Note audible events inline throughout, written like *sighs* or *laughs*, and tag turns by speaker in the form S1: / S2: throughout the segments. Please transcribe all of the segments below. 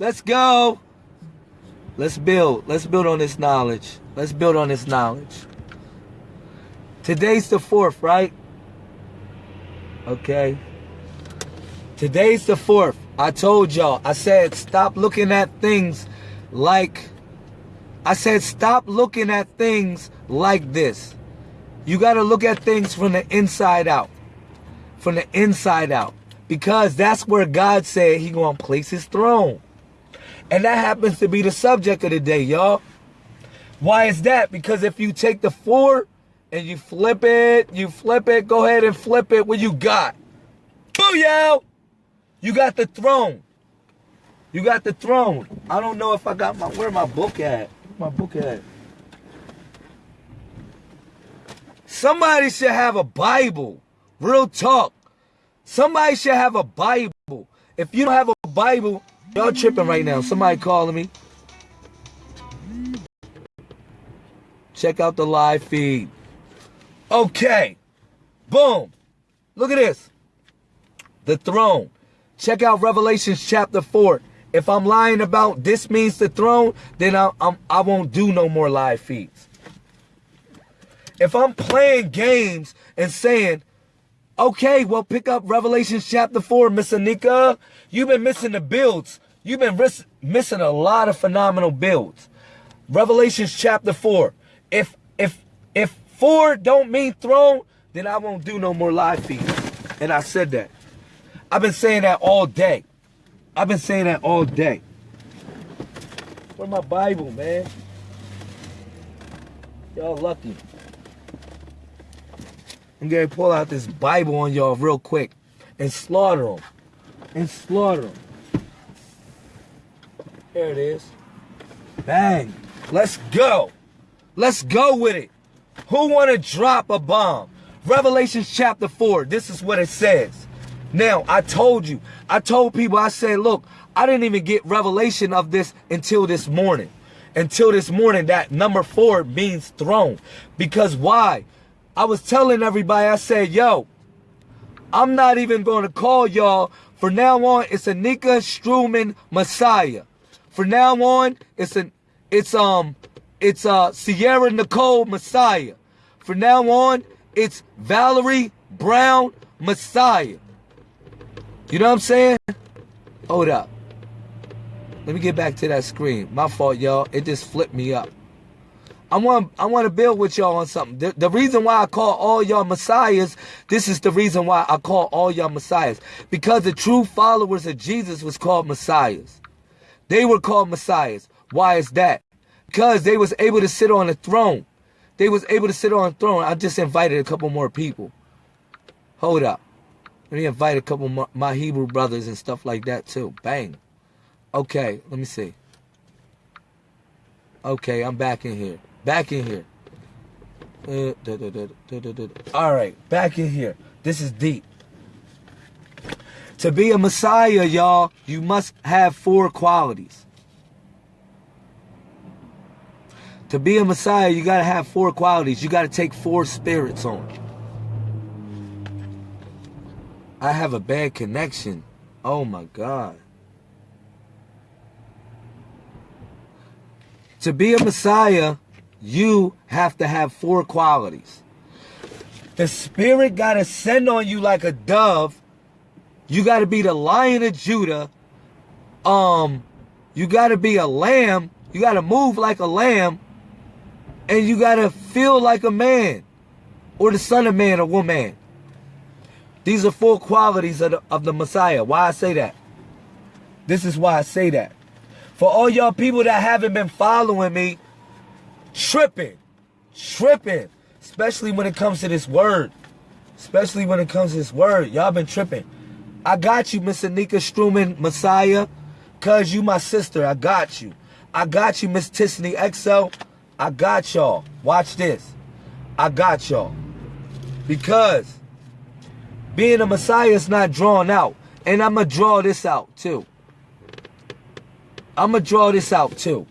S1: Let's go. Let's build. Let's build on this knowledge. Let's build on this knowledge. Today's the fourth, right? Okay. Today's the fourth. I told y'all. I said stop looking at things like I said stop looking at things like this. You got to look at things from the inside out. From the inside out. Because that's where God said he going to place his throne. And that happens to be the subject of the day, y'all. Why is that? Because if you take the four and you flip it, you flip it, go ahead and flip it, what you got? Booyah! You got the throne. You got the throne. I don't know if I got my, where my book at? my book at? Somebody should have a Bible. Real talk. Somebody should have a Bible. If you don't have a Bible, y'all tripping right now. Somebody calling me. Check out the live feed. Okay. Boom. Look at this. The throne. Check out Revelations chapter 4. If I'm lying about this means the throne, then I, I'm, I won't do no more live feeds. If I'm playing games and saying, okay, well, pick up Revelations chapter 4, Miss Anika, you've been missing the builds. You've been missing a lot of phenomenal builds. Revelations chapter 4. If if if 4 don't mean throne, then I won't do no more live feeds. And I said that. I've been saying that all day. I've been saying that all day. Where's my Bible, man? Y'all lucky. I'm gonna pull out this Bible on y'all real quick and slaughter them. And slaughter them. There it is. Bang. Let's go. Let's go with it. Who want to drop a bomb? Revelation chapter 4. This is what it says. Now, I told you, I told people, I said, look, I didn't even get revelation of this until this morning. Until this morning, that number four means throne. Because why? I was telling everybody, I said, yo, I'm not even going to call y'all. For now on, it's Anika Struman Messiah. For now on, it's an it's um it's uh Sierra Nicole Messiah. For now on, it's Valerie Brown Messiah. You know what I'm saying? Hold up. Let me get back to that screen. My fault, y'all. It just flipped me up. I want I want to build with y'all on something. The, the reason why I call all y'all messiahs, this is the reason why I call all y'all messiahs. Because the true followers of Jesus was called messiahs. They were called messiahs. Why is that? Because they was able to sit on a throne. They was able to sit on a throne. I just invited a couple more people. Hold up. Let me invite a couple my Hebrew brothers and stuff like that too. Bang. Okay, let me see. Okay, I'm back in here. Back in here. Uh, All right, back in here. This is deep. To be a Messiah, y'all, you must have four qualities. To be a Messiah, you got to have four qualities. You got to take four spirits on. I have a bad connection. Oh my God. To be a Messiah, you have to have four qualities. The Spirit got to send on you like a dove. You got to be the lion of Judah. Um, you got to be a lamb. You got to move like a lamb. And you got to feel like a man. Or the son of man or woman. These are four qualities of the, of the Messiah. Why I say that? This is why I say that. For all y'all people that haven't been following me, tripping, tripping, especially when it comes to this word. Especially when it comes to this word. Y'all been tripping. I got you, Miss Anika Struman, Messiah. Cuz you my sister. I got you. I got you, Miss Tiffany XO. I got y'all. Watch this. I got y'all. Because being a Messiah is not drawn out. And I'm going to draw this out too. I'm going to draw this out too.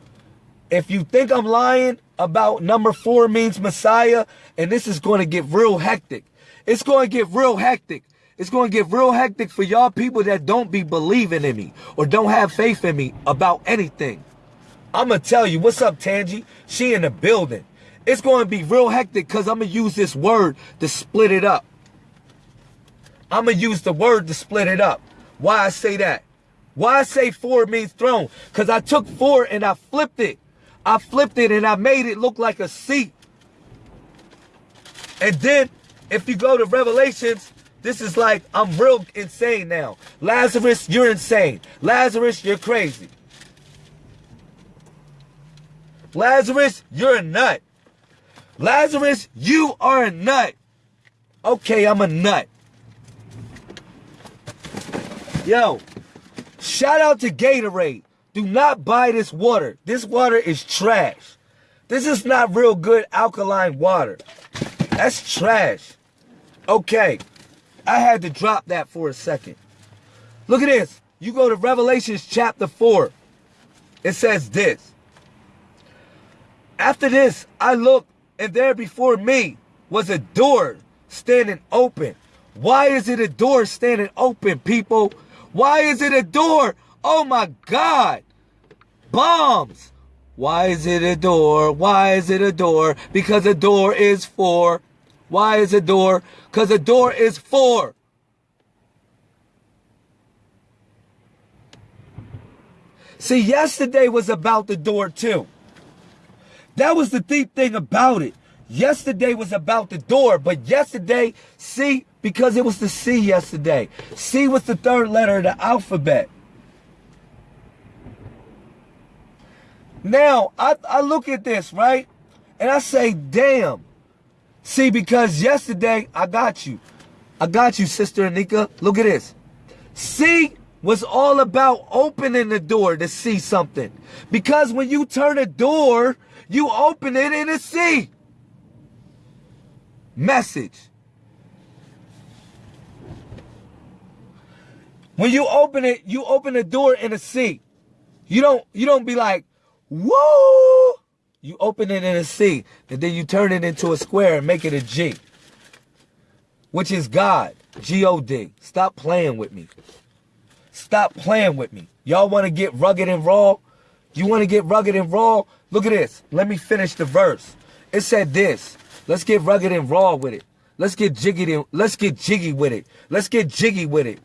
S1: If you think I'm lying about number four means Messiah, and this is going to get real hectic. It's going to get real hectic. It's going to get real hectic for y'all people that don't be believing in me or don't have faith in me about anything. I'm going to tell you, what's up, Tangy? She in the building. It's going to be real hectic because I'm going to use this word to split it up. I'm going to use the word to split it up. Why I say that? Why I say four means throne? Because I took four and I flipped it. I flipped it and I made it look like a seat. And then, if you go to Revelations, this is like, I'm real insane now. Lazarus, you're insane. Lazarus, you're crazy. Lazarus, you're a nut. Lazarus, you are a nut. Okay, I'm a nut. Yo, shout out to Gatorade. Do not buy this water. This water is trash. This is not real good alkaline water. That's trash. Okay, I had to drop that for a second. Look at this. You go to Revelations chapter 4. It says this. After this, I looked, and there before me was a door standing open. Why is it a door standing open, people? Why is it a door? Oh my God. Bombs. Why is it a door? Why is it a door? Because a door is for. Why is a door? Because a door is for. See, yesterday was about the door too. That was the deep thing about it. Yesterday was about the door, but yesterday, see, because it was the C yesterday. C was the third letter of the alphabet. Now, I, I look at this, right? And I say, damn. See, because yesterday, I got you. I got you, Sister Anika. Look at this. C was all about opening the door to see something. Because when you turn a door, you open it and it's C. Message. When you open it, you open the door in a C. You don't you don't be like, whoa. You open it in a C, and then you turn it into a square and make it a G. Which is God. G-O-D. Stop playing with me. Stop playing with me. Y'all want to get rugged and raw? You want to get rugged and raw? Look at this. Let me finish the verse. It said this. Let's get rugged and raw with it. Let's get jiggy let's get jiggy with it. Let's get jiggy with it.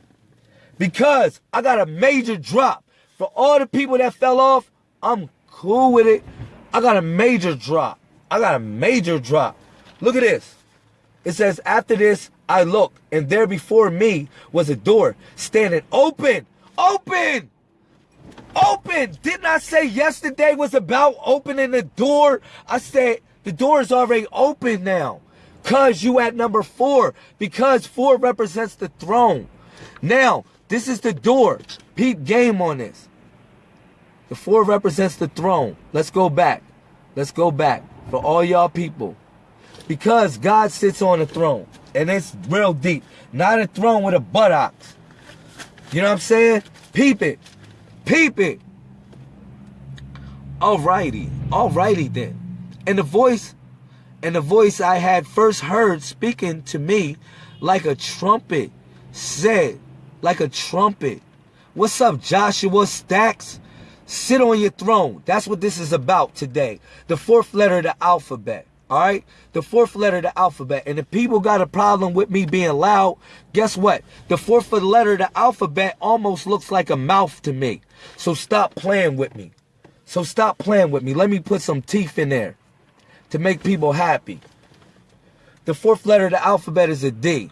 S1: Because I got a major drop. For all the people that fell off, I'm cool with it. I got a major drop. I got a major drop. Look at this. It says, after this, I looked, and there before me was a door standing open. Open! Open! Didn't I say yesterday was about opening the door? I said the door is already open now. Cause you at number four. Because four represents the throne. Now, this is the door. Peep game on this. The four represents the throne. Let's go back. Let's go back for all y'all people. Because God sits on the throne. And it's real deep. Not a throne with a buttocks. You know what I'm saying? Peep it. Peep it. Alrighty. Alrighty then. And the voice, and the voice I had first heard speaking to me like a trumpet said, like a trumpet. What's up, Joshua Stacks? Sit on your throne. That's what this is about today. The fourth letter of the alphabet. All right? The fourth letter of the alphabet. And if people got a problem with me being loud, guess what? The fourth letter of the alphabet almost looks like a mouth to me. So stop playing with me. So stop playing with me. Let me put some teeth in there to make people happy. The fourth letter of the alphabet is a D.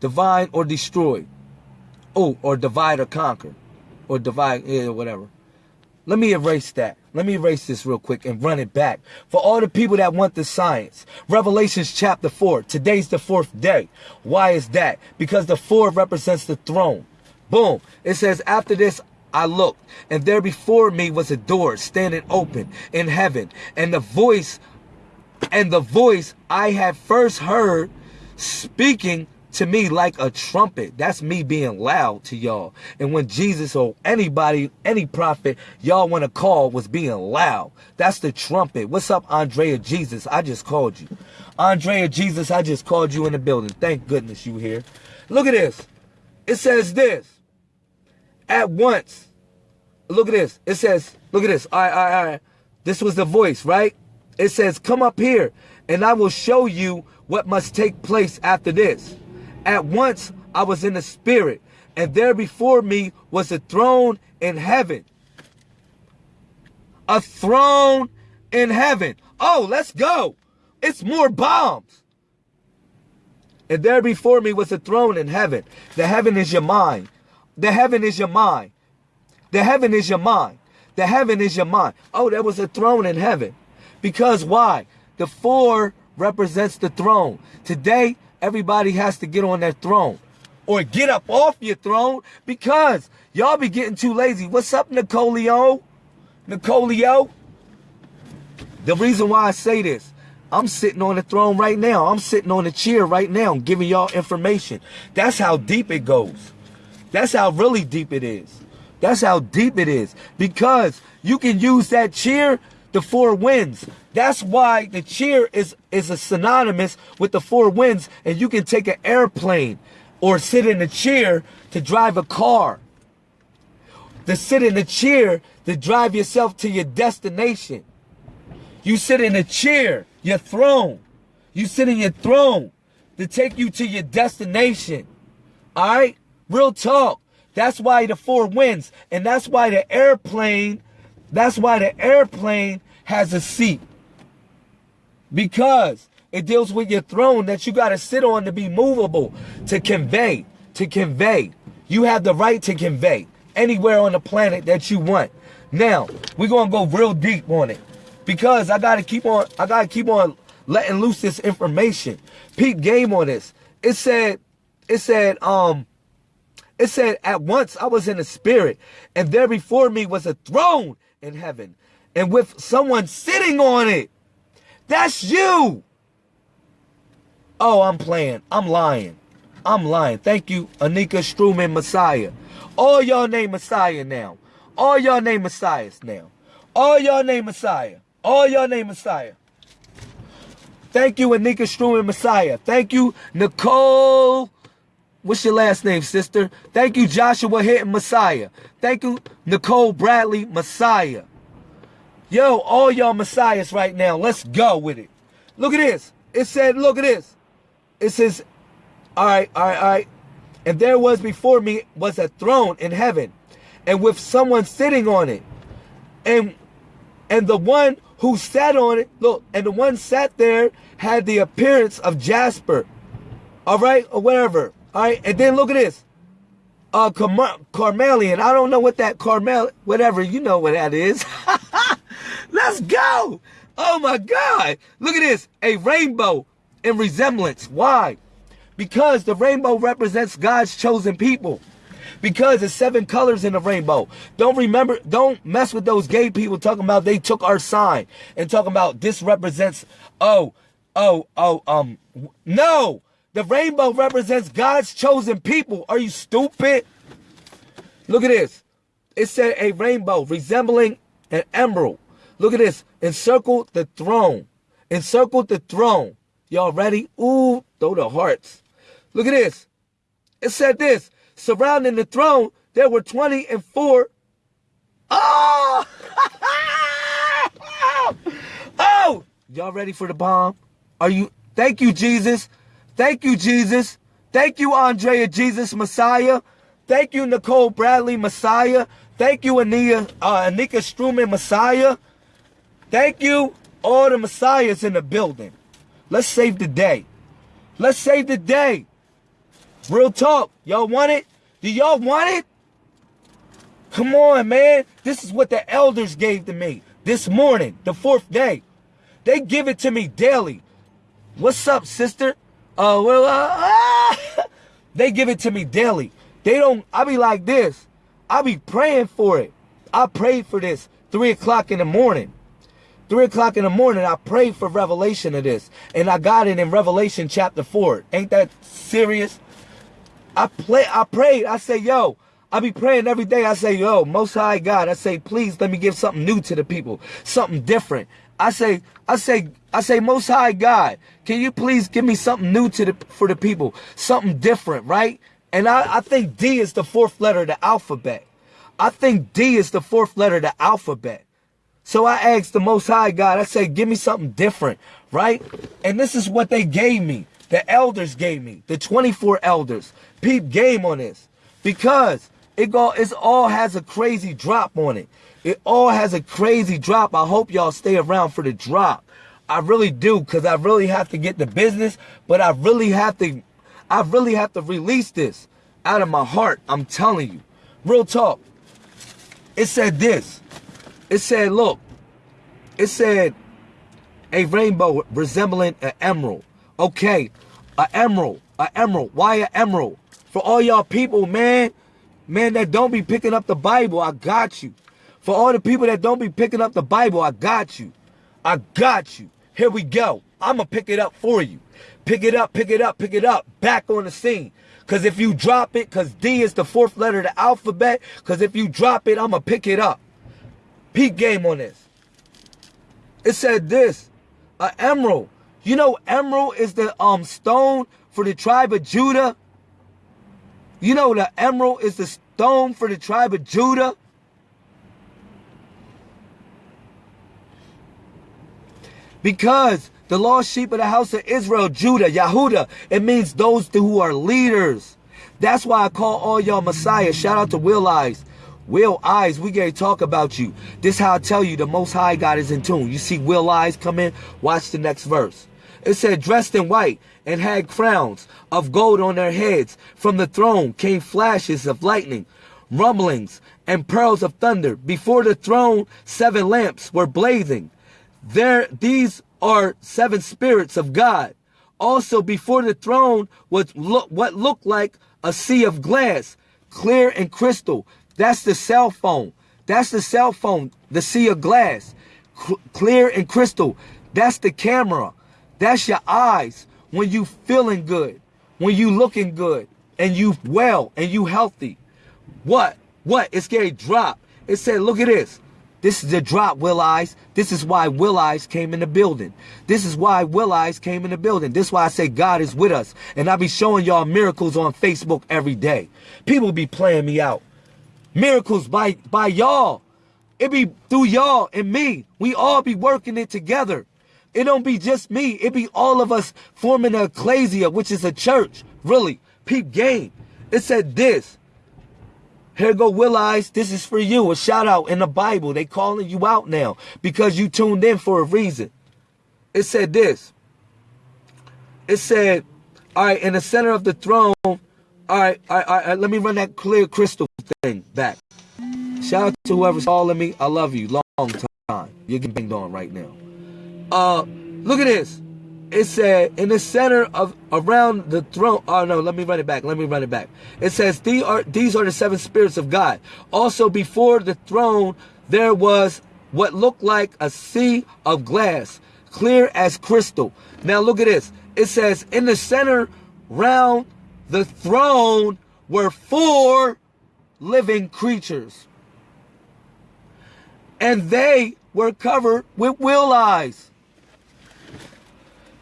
S1: Divine or destroy. Oh, or divide or conquer. Or divide, yeah, whatever. Let me erase that. Let me erase this real quick and run it back. For all the people that want the science. Revelations chapter 4. Today's the fourth day. Why is that? Because the four represents the throne. Boom. It says, after this, I looked, and there before me was a door standing open in heaven, and the voice, and the voice I had first heard speaking to me like a trumpet. That's me being loud to y'all. And when Jesus or anybody, any prophet y'all want to call was being loud, that's the trumpet. What's up, Andrea Jesus? I just called you. Andrea Jesus, I just called you in the building. Thank goodness you here. Look at this. It says this. At once. Look at this. It says, look at this. All right, all right, all right. This was the voice, right? It says, come up here and I will show you what must take place after this. At once I was in the spirit and there before me was a throne in heaven. A throne in heaven. Oh, let's go. It's more bombs. And there before me was a throne in heaven. The heaven is your mind. The heaven is your mind. The heaven is your mind. The heaven is your mind. Oh, there was a throne in heaven. Because why? The four represents the throne. Today, everybody has to get on their throne or get up off your throne because y'all be getting too lazy. What's up, Nicolio? Nicolio? The reason why I say this, I'm sitting on the throne right now. I'm sitting on the chair right now giving y'all information. That's how deep it goes. That's how really deep it is. That's how deep it is. Because you can use that chair, the four winds. That's why the chair is, is a synonymous with the four winds. And you can take an airplane or sit in a chair to drive a car. To sit in a chair to drive yourself to your destination. You sit in a chair, your throne. You sit in your throne to take you to your destination. All right? Real talk. That's why the four winds. And that's why the airplane, that's why the airplane has a seat. Because it deals with your throne that you got to sit on to be movable, to convey, to convey. You have the right to convey anywhere on the planet that you want. Now, we're going to go real deep on it because I got to keep on, I got to keep on letting loose this information. Peep game on this. It said, it said, um, it said, at once I was in the spirit, and there before me was a throne in heaven, and with someone sitting on it. That's you. Oh, I'm playing. I'm lying. I'm lying. Thank you, Anika Struman Messiah. All y'all name Messiah now. All y'all name Messiahs now. All y'all name Messiah. All y'all name Messiah. Thank you, Anika Struman Messiah. Thank you, Nicole. What's your last name, sister? Thank you, Joshua Hitton Messiah. Thank you, Nicole Bradley Messiah. Yo, all y'all Messiahs right now, let's go with it. Look at this. It said, look at this it says, all right, all right, all right. And there was before me was a throne in heaven, and with someone sitting on it. And and the one who sat on it, look, and the one sat there had the appearance of Jasper. All right, or whatever. All right, and then look at this. Uh, Car- Carmelian. I don't know what that Carmel, whatever, you know what that is. *laughs* Let's go. Oh my God. Look at this. A rainbow in resemblance. Why? Because the rainbow represents God's chosen people. Because there's seven colors in the rainbow. Don't remember, don't mess with those gay people talking about they took our sign and talking about this represents, oh, oh, oh, um, no. The rainbow represents God's chosen people. Are you stupid? Look at this. It said a rainbow resembling an emerald. Look at this. Encircled the throne. Encircled the throne. Y'all ready? Ooh, throw the hearts. Look at this. It said this. Surrounding the throne, there were 20 and 4. Oh! *laughs* oh! Y'all ready for the bomb? Are you? Thank you, Jesus. Thank you, Jesus. Thank you, Andrea Jesus Messiah. Thank you, Nicole Bradley Messiah. Thank you, Ania, uh, Anika Struman Messiah. Thank you, all the Messiahs in the building. Let's save the day. Let's save the day. Real talk. Y'all want it? Do y'all want it? Come on, man. This is what the elders gave to me this morning, the fourth day. They give it to me daily. What's up, sister? Oh, well, uh, ah. *laughs* they give it to me daily. They don't, I be like this. I be praying for it. I prayed for this three o'clock in the morning. Three o'clock in the morning, I prayed for revelation of this. And I got it in Revelation chapter four. Ain't that serious? I play I prayed. I say, yo, I be praying every day. I say, yo, most high God, I say, please let me give something new to the people, something different. I say, I say, I say, most high God, can you please give me something new to the, for the people, something different, right? And I, I think D is the fourth letter of the alphabet. I think D is the fourth letter of the alphabet. So I asked the most high God, I said, give me something different, right? And this is what they gave me. The elders gave me, the 24 elders. Peep game on this. Because it go it all has a crazy drop on it. It all has a crazy drop. I hope y'all stay around for the drop. I really do, because I really have to get the business, but I really have to I really have to release this out of my heart. I'm telling you. Real talk. It said this. It said, look, it said a rainbow resembling an emerald. Okay, an emerald, an emerald. Why an emerald? For all y'all people, man, man, that don't be picking up the Bible, I got you. For all the people that don't be picking up the Bible, I got you. I got you. Here we go. I'm going to pick it up for you. Pick it up, pick it up, pick it up. Back on the scene. Because if you drop it, because D is the fourth letter of the alphabet, because if you drop it, I'm going to pick it up. Peak game on this. It said this, an emerald. You know, emerald is the um stone for the tribe of Judah. You know, the emerald is the stone for the tribe of Judah. Because the lost sheep of the house of Israel, Judah, Yahuda, it means those who are leaders. That's why I call all y'all Messiah. Shout out to Will Eyes. Will Eyes, we gonna talk about you. This how I tell you the Most High God is in tune. You see Will Eyes come in? Watch the next verse. It said, dressed in white and had crowns of gold on their heads. From the throne came flashes of lightning, rumblings, and pearls of thunder. Before the throne, seven lamps were blazing. There, these are seven spirits of God. Also before the throne was look, what looked like a sea of glass, clear and crystal. That's the cell phone. That's the cell phone, the sea of glass, clear and crystal. That's the camera. That's your eyes when you feeling good, when you looking good, and you well, and you healthy. What? What? It's getting drop. It said, look at this. This is the drop, Will Eyes. This is why Will Eyes came in the building. This is why Will Eyes came in the building. This is why I say God is with us. And I be showing y'all miracles on Facebook every day. People be playing me out. Miracles by, by y'all. It be through y'all and me. We all be working it together. It don't be just me. It be all of us forming a ecclesia, which is a church. Really. Peep game. It said this. Here go Will Eyes. This is for you. A shout out in the Bible. They calling you out now because you tuned in for a reason. It said this. It said, all right, in the center of the throne. All right, all right, all right, let me run that clear crystal thing back. Shout out to whoever's calling me. I love you. Long time. You're getting banged on right now. Uh, look at this it said in the center of around the throne. Oh no, let me run it back. Let me run it back. It says these are these are the seven spirits of God. Also before the throne there was what looked like a sea of glass, clear as crystal. Now look at this. It says in the center round the throne were four living creatures. And they were covered with will eyes.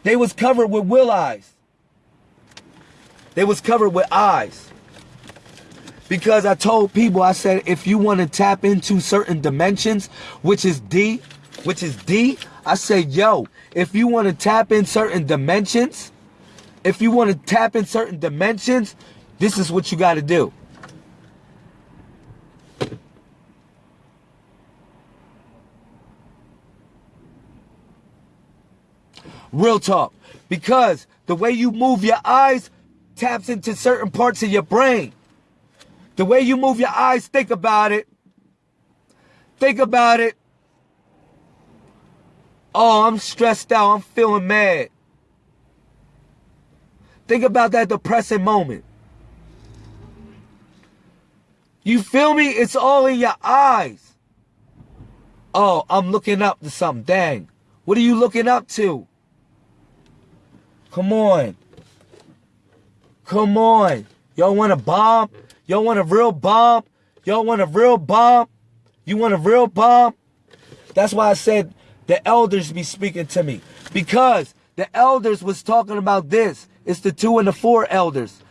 S1: They was covered with will eyes. They was covered with eyes. Because I told people, I said, if you want to tap into certain dimensions, which is D, which is D, I said, yo, if you want to tap in certain dimensions, if you want to tap in certain dimensions, this is what you got to do. Real talk. Because the way you move your eyes taps into certain parts of your brain. The way you move your eyes, think about it. Think about it. Oh, I'm stressed out. I'm feeling mad. Think about that depressing moment. You feel me? It's all in your eyes. Oh, I'm looking up to something. Dang. What are you looking up to? Come on. Come on. Y'all want a bomb? Y'all want a real bomb? Y'all want a real bomb? You want a real bomb? That's why I said the elders be speaking to me. Because the elders was talking about this. It's the two and the four elders.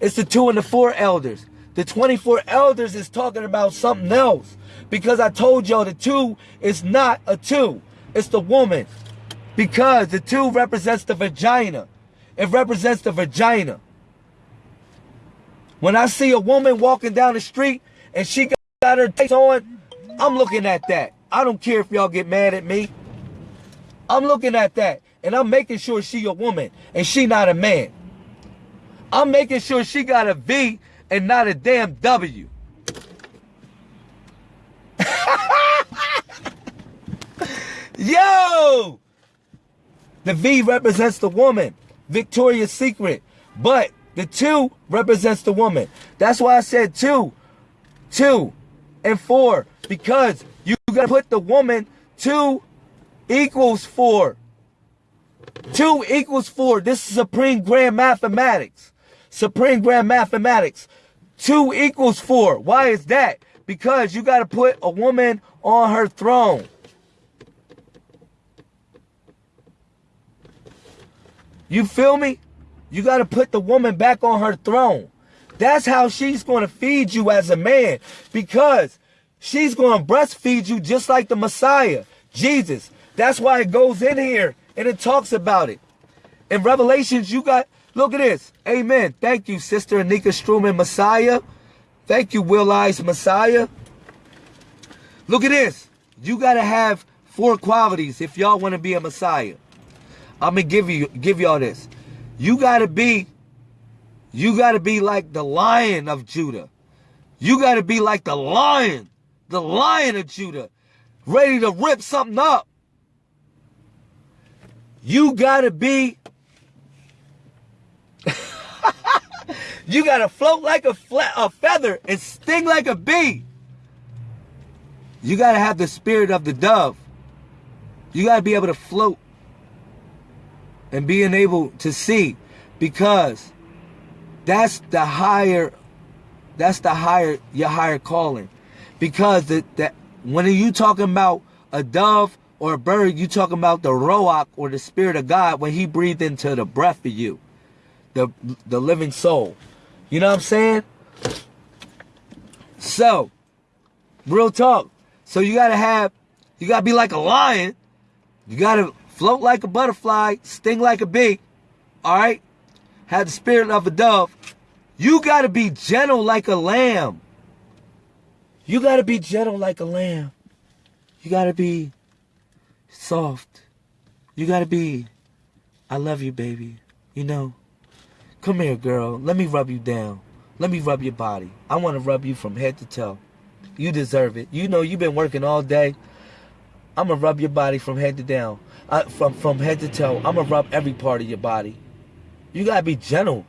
S1: It's the two and the four elders. The 24 elders is talking about something else. Because I told y'all the two is not a two. It's the woman. Because the two represents the vagina. It represents the vagina. When I see a woman walking down the street and she got her tights on, I'm looking at that. I don't care if y'all get mad at me. I'm looking at that. And I'm making sure she a woman and she not a man. I'm making sure she got a V and not a damn W. *laughs* Yo! The V represents the woman. Victoria's Secret. But the two represents the woman. That's why I said two, two, and four. Because you gotta put the woman two equals four. Two equals four. This is supreme grand mathematics. Supreme grand mathematics. Two equals four. Why is that? Because you got to put a woman on her throne. You feel me? You got to put the woman back on her throne. That's how she's going to feed you as a man because she's going to breastfeed you just like the Messiah, Jesus. That's why it goes in here and it talks about it. In Revelations, you got, look at this. Amen. Thank you, Sister Anika Struman, Messiah. Thank you, Will Eyes, Messiah. Look at this. You got to have four qualities if y'all want to be a Messiah. I'm to give you, give y'all this. You got to be, you got to be like the lion of Judah. You got to be like the lion, the lion of Judah, ready to rip something up. You gotta be. *laughs* you gotta float like a, a feather and sting like a bee. You gotta have the spirit of the dove. You gotta be able to float and being able to see because that's the higher that's the higher your higher calling because the, that when you talking about a dove or a bird, you talking about the Ruach or the Spirit of God when He breathed into the breath of you, the the living soul. You know what I'm saying? So, real talk. So you gotta have, you gotta be like a lion. You gotta float like a butterfly, sting like a bee. All right, have the spirit of a dove. You gotta be gentle like a lamb. You gotta be gentle like a lamb. You gotta be soft. You gotta be, I love you, baby. You know, come here, girl. Let me rub you down. Let me rub your body. I want to rub you from head to toe. You deserve it. You know you've been working all day. I'm gonna rub your body from head to down, from from head to toe. I'm gonna rub every part of your body. You gotta be gentle.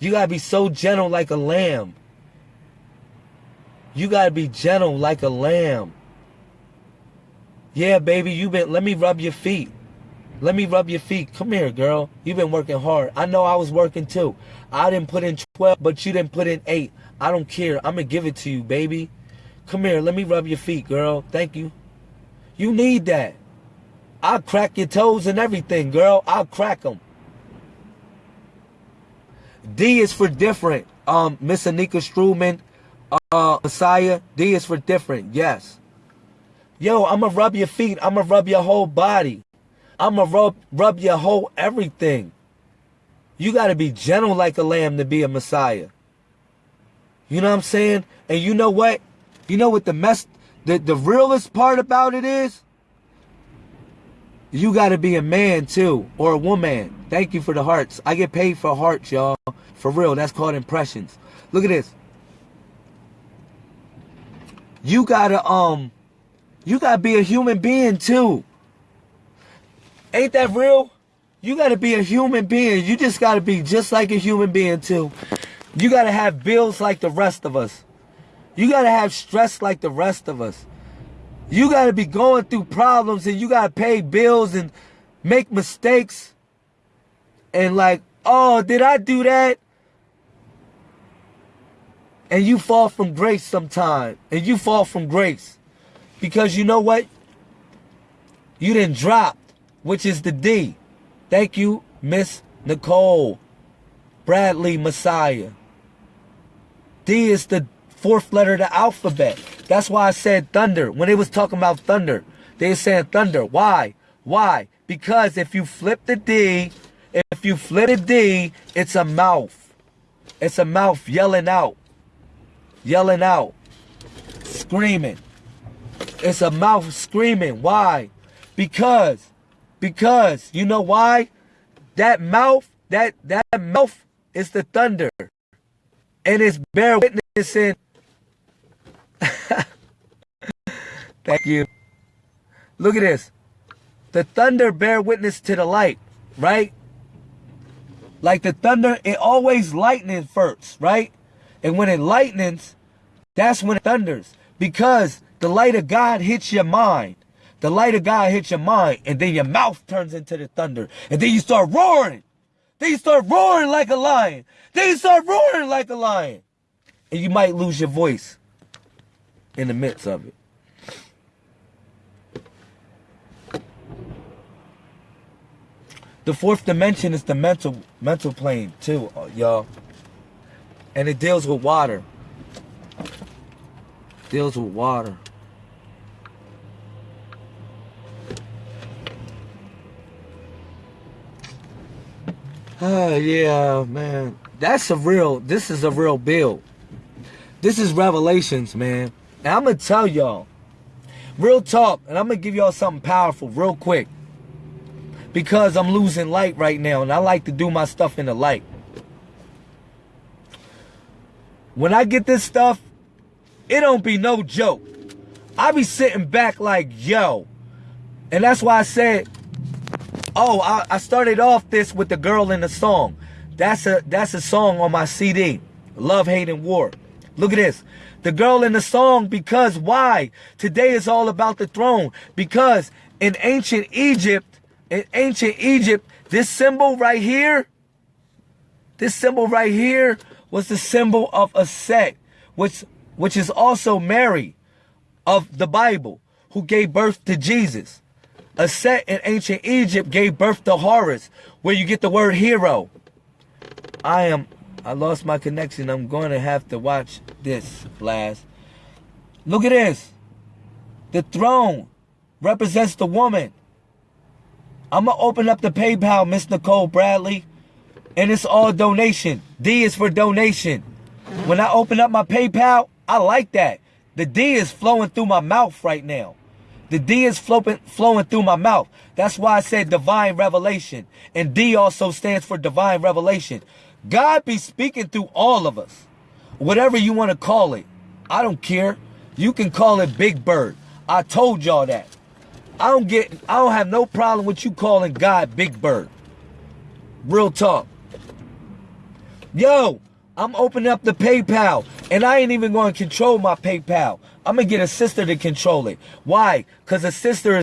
S1: You gotta be so gentle like a lamb. You gotta be gentle like a lamb. Yeah, baby, you been, let me rub your feet. Let me rub your feet. Come here, girl. You've been working hard. I know I was working too. I didn't put in 12, but you didn't put in 8. I don't care. I'm going to give it to you, baby. Come here. Let me rub your feet, girl. Thank you. You need that. I'll crack your toes and everything, girl. I'll crack them. D is for different. Um, Miss Anika Struman, uh, Messiah. D is for different. Yes. Yo, I'm gonna rub your feet. I'm gonna rub your whole body. I'm gonna rub, rub your whole everything. You gotta be gentle like a lamb to be a Messiah. You know what I'm saying? And you know what? You know what the mess, the, the realest part about it is? You gotta be a man too, or a woman. Thank you for the hearts. I get paid for hearts, y'all. For real, that's called impressions. Look at this. You gotta, um, you gotta be a human being too. Ain't that real? You gotta be a human being. You just gotta be just like a human being too. You gotta have bills like the rest of us. You gotta have stress like the rest of us. You gotta be going through problems and you gotta pay bills and make mistakes. And like, oh, did I do that? And you fall from grace sometime. And you fall from grace. Because you know what? You didn't drop, which is the D. Thank you, Miss Nicole Bradley Messiah. D is the fourth letter of the alphabet. That's why I said thunder. When they was talking about thunder, they were saying thunder. Why? Why? Because if you flip the D, if you flip the D, it's a mouth. It's a mouth yelling out. Yelling out. Screaming. It's a mouth screaming. Why? Because, because, you know why? That mouth, that, that mouth is the thunder. And it's bear witnessing. *laughs* Thank you. Look at this. The thunder bear witness to the light, right? Like the thunder, it always lightning first, right? And when it lightens, that's when it thunders. Because the light of God hits your mind. The light of God hits your mind, and then your mouth turns into the thunder. And then you start roaring. Then you start roaring like a lion. Then you start roaring like a lion. And you might lose your voice in the midst of it. The fourth dimension is the mental mental plane too, uh, y'all. And it deals with water. Deals with water. Oh *sighs* yeah, man. That's a real this is a real build. This is revelations, man. And I'm gonna tell y'all. Real talk, and I'm gonna give y'all something powerful real quick because I'm losing light right now and I like to do my stuff in the light. When I get this stuff, it don't be no joke. I be sitting back like, yo. And that's why I said, oh, I, I started off this with the girl in the song. That's a that's a song on my CD. Love, Hate, and War. Look at this. The girl in the song because why? Today is all about the throne. Because in ancient Egypt, in ancient Egypt, this symbol right here, this symbol right here was the symbol of Auset, which, which is also Mary of the Bible, who gave birth to Jesus. Auset in ancient Egypt gave birth to Horus, where you get the word hero. I am, I lost my connection. I'm going to have to watch this last. Look at this. The throne represents the woman. I'm going to open up the PayPal, Miss Nicole Bradley. And it's all donation. D is for donation. When I open up my PayPal, I like that. The D is flowing through my mouth right now. The D is flowing, flowing through my mouth. That's why I said divine revelation. And D also stands for divine revelation. God be speaking through all of us. Whatever you want to call it. I don't care. You can call it Big Bird. I told y'all that. I don't get I don't have no problem with you calling God Big Bird. Real talk. Yo, I'm opening up the PayPal and I ain't even going to control my PayPal. I'm going to get a sister to control it. Why? Cuz a sister